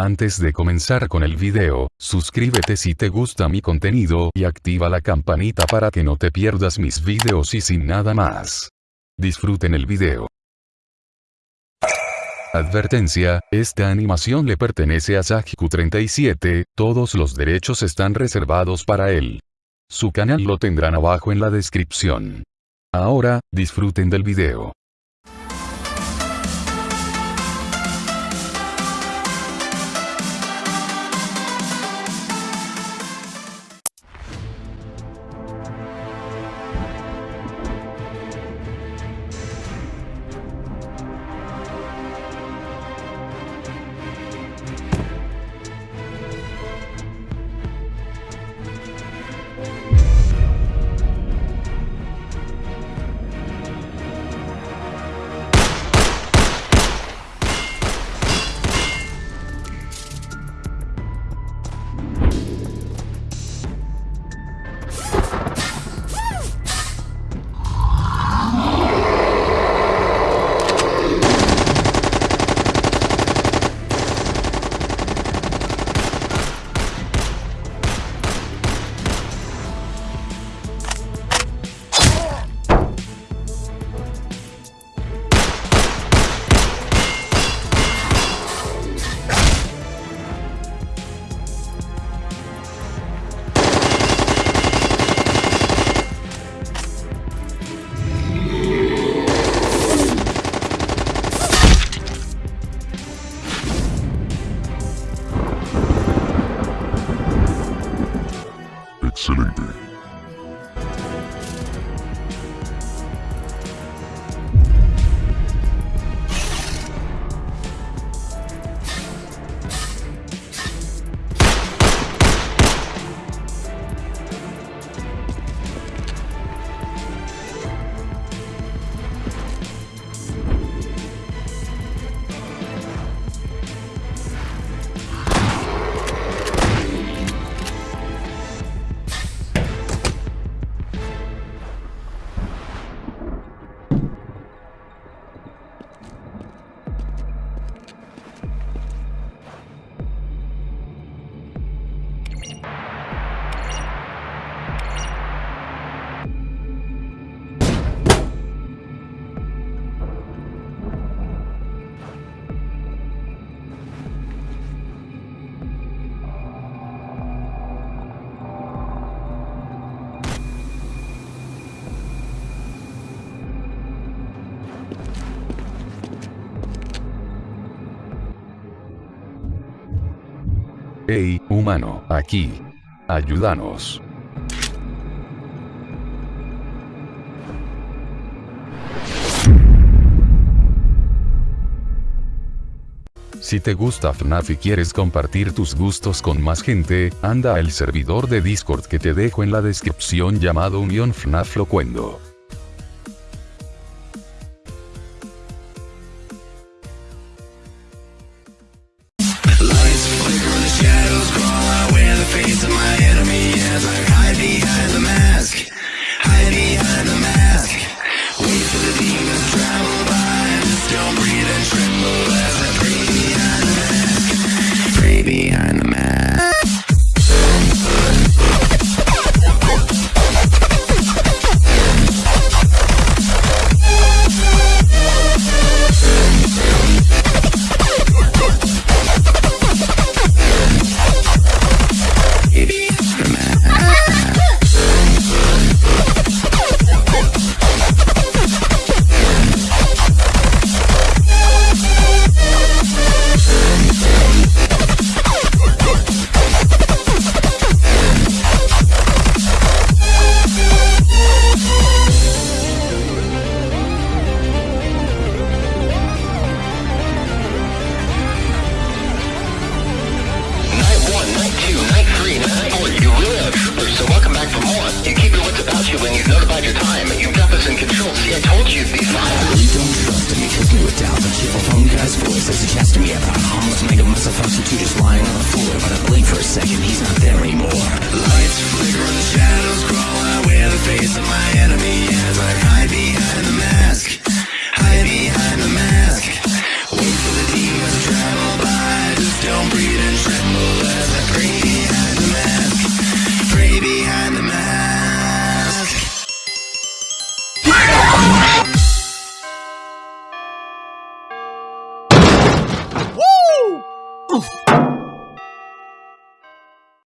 Antes de comenzar con el video, suscríbete si te gusta mi contenido y activa la campanita para que no te pierdas mis videos y sin nada más. Disfruten el video. Advertencia, esta animación le pertenece a Sajiku37, todos los derechos están reservados para él. Su canal lo tendrán abajo en la descripción. Ahora, disfruten del video. silente. Hey, humano, aquí. Ayúdanos. Si te gusta FNAF y quieres compartir tus gustos con más gente, anda al servidor de Discord que te dejo en la descripción llamado Unión FNAF Locuendo. Face of my your time. You've got this in control. See, I told you be fine. You don't trust me, because you a doubt The cheerful phone guy's voice chats to me about harmless made a mess of two just lying on the floor But I blink for a second, he's not there